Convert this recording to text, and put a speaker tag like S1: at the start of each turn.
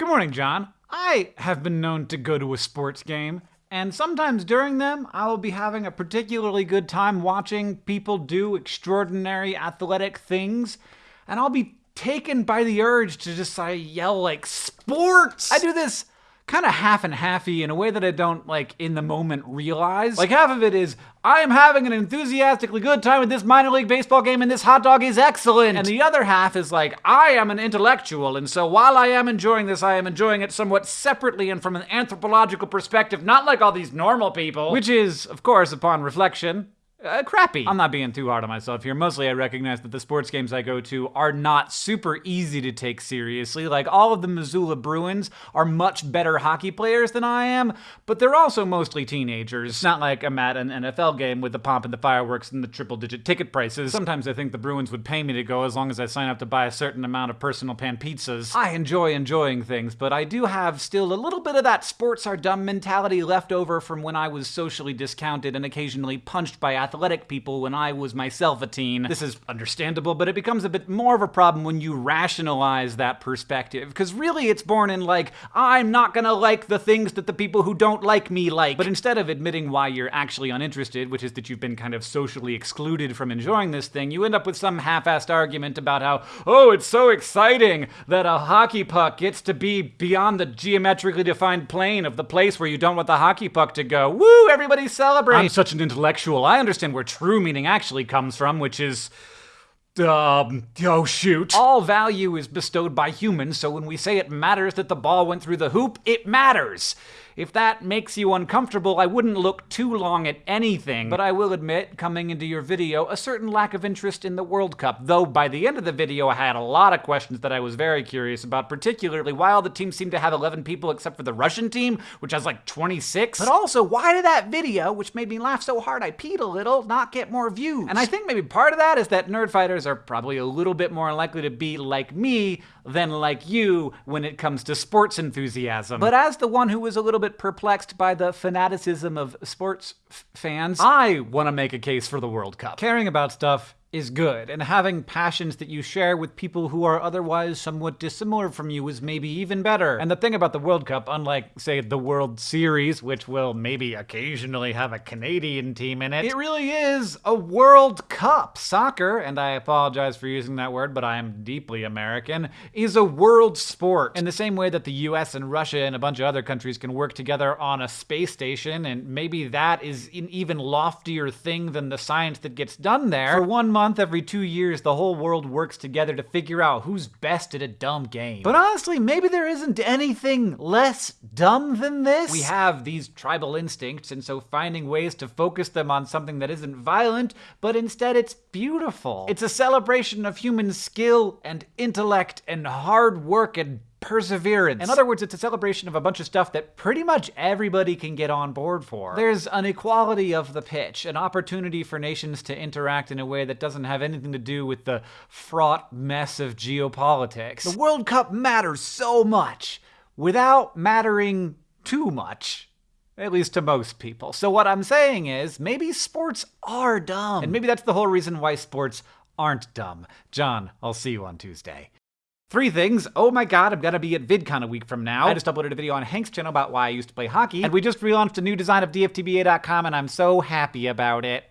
S1: Good morning, John. I have been known to go to a sports game, and sometimes during them, I will be having a particularly good time watching people do extraordinary athletic things, and I'll be taken by the urge to just yell like sports. I do this kind of half and halfy in a way that I don't like in the moment realize. Like half of it is I am having an enthusiastically good time with this minor league baseball game and this hot dog is excellent. And the other half is like I am an intellectual and so while I am enjoying this I am enjoying it somewhat separately and from an anthropological perspective, not like all these normal people, which is of course upon reflection uh, crappy. I'm not being too hard on myself here. Mostly, I recognize that the sports games I go to are not super easy to take seriously. Like, all of the Missoula Bruins are much better hockey players than I am, but they're also mostly teenagers. It's not like I'm at an NFL game with the pomp and the fireworks and the triple digit ticket prices. Sometimes I think the Bruins would pay me to go as long as I sign up to buy a certain amount of personal pan pizzas. I enjoy enjoying things, but I do have still a little bit of that sports are dumb mentality left over from when I was socially discounted and occasionally punched by athletes athletic people when I was myself a teen. This is understandable, but it becomes a bit more of a problem when you rationalize that perspective. Because really, it's born in like, I'm not gonna like the things that the people who don't like me like. But instead of admitting why you're actually uninterested, which is that you've been kind of socially excluded from enjoying this thing, you end up with some half assed argument about how, oh, it's so exciting that a hockey puck gets to be beyond the geometrically defined plane of the place where you don't want the hockey puck to go. Woo, everybody celebrate! I'm such an intellectual. I understand understand where true meaning actually comes from, which is. Um, oh shoot. All value is bestowed by humans, so when we say it matters that the ball went through the hoop, it matters. If that makes you uncomfortable, I wouldn't look too long at anything. But I will admit, coming into your video, a certain lack of interest in the World Cup. Though by the end of the video, I had a lot of questions that I was very curious about, particularly why all the teams seem to have 11 people except for the Russian team, which has like 26. But also, why did that video, which made me laugh so hard I peed a little, not get more views? And I think maybe part of that is that nerdfighters are probably a little bit more likely to be like me than like you when it comes to sports enthusiasm. But as the one who was a little bit perplexed by the fanaticism of sports fans, I want to make a case for the World Cup. Caring about stuff is good, and having passions that you share with people who are otherwise somewhat dissimilar from you is maybe even better. And the thing about the World Cup, unlike, say, the World Series, which will maybe occasionally have a Canadian team in it, it really is a World Cup. Soccer, and I apologize for using that word, but I am deeply American, is a world sport. In the same way that the US and Russia and a bunch of other countries can work together on a space station, and maybe that is an even loftier thing than the science that gets done there. For one month every two years, the whole world works together to figure out who's best at a dumb game. But honestly, maybe there isn't anything less dumb than this. We have these tribal instincts, and so finding ways to focus them on something that isn't violent, but instead it's beautiful. It's a celebration of human skill and intellect and hard work and perseverance. In other words, it's a celebration of a bunch of stuff that pretty much everybody can get on board for. There's an equality of the pitch, an opportunity for nations to interact in a way that doesn't have anything to do with the fraught mess of geopolitics. The World Cup matters so much without mattering too much. At least to most people. So, what I'm saying is, maybe sports are dumb. And maybe that's the whole reason why sports aren't dumb. John, I'll see you on Tuesday. Three things. Oh my god, I'm gonna be at VidCon a week from now. I just uploaded a video on Hank's channel about why I used to play hockey, and we just relaunched a new design of DFTBA.com, and I'm so happy about it.